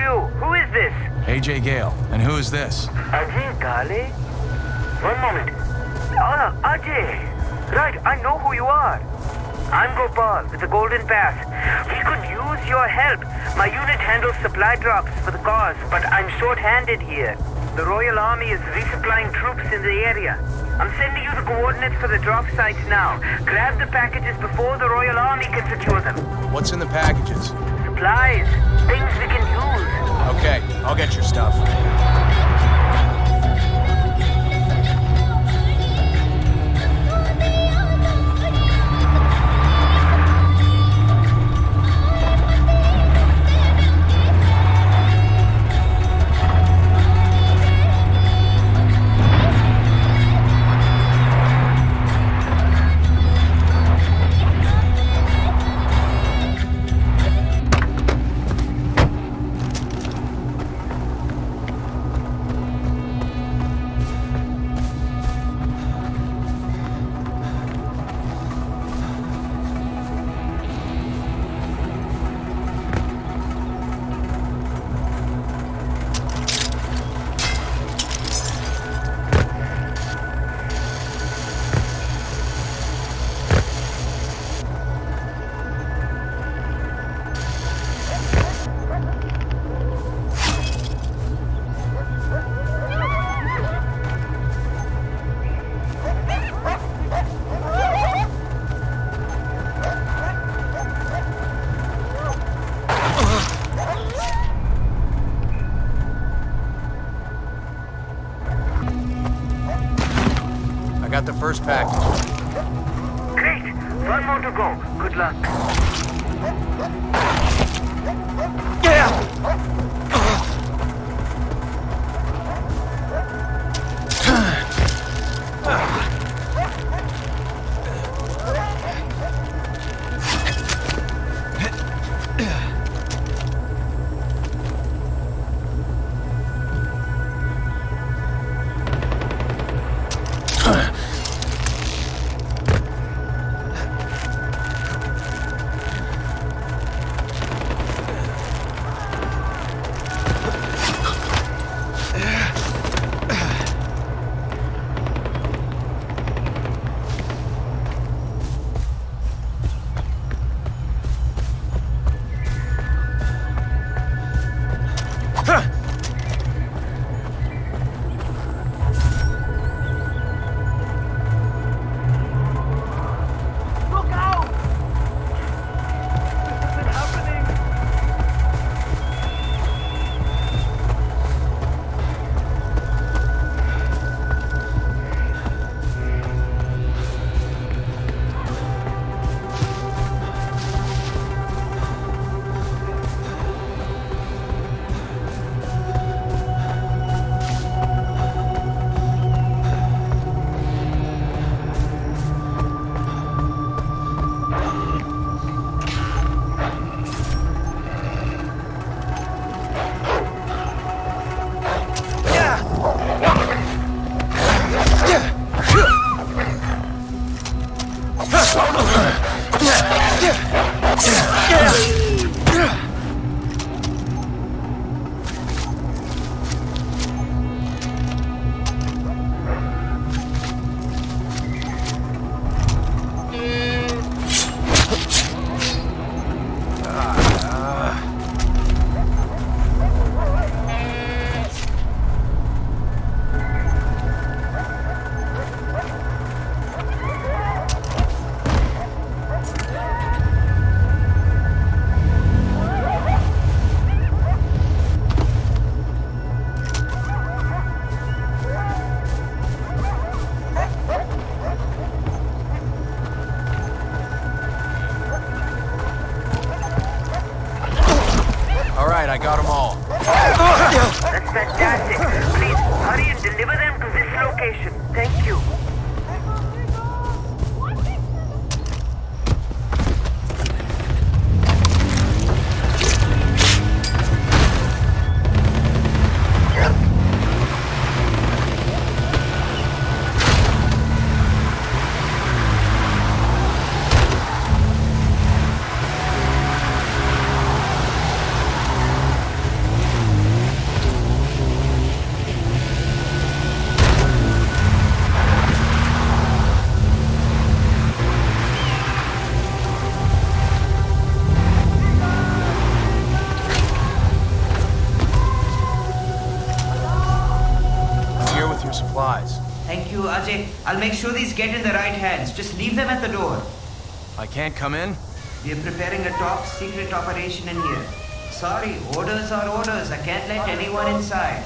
you. Who is this? Ajay Ghale. And who is this? Ajay Ghale? One moment. Ah, Ajay. Right, I know who you are. I'm Gopal with the Golden Path. We could use your help. My unit handles supply drops for the cause, but I'm short-handed here. The Royal Army is resupplying troops in the area. I'm sending you the coordinates for the drop sites now. Grab the packages before the Royal Army can secure them. What's in the packages? Supplies. Things we can use. Okay, I'll get your stuff. Got the first package. Great. One more to go. Good luck. Look ah. I got them all. That's fantastic. Please hurry and deliver them to this location. Supplies. Thank you, Ajay. I'll make sure these get in the right hands. Just leave them at the door. I can't come in? We're preparing a top secret operation in here. Sorry, orders are orders. I can't let anyone inside.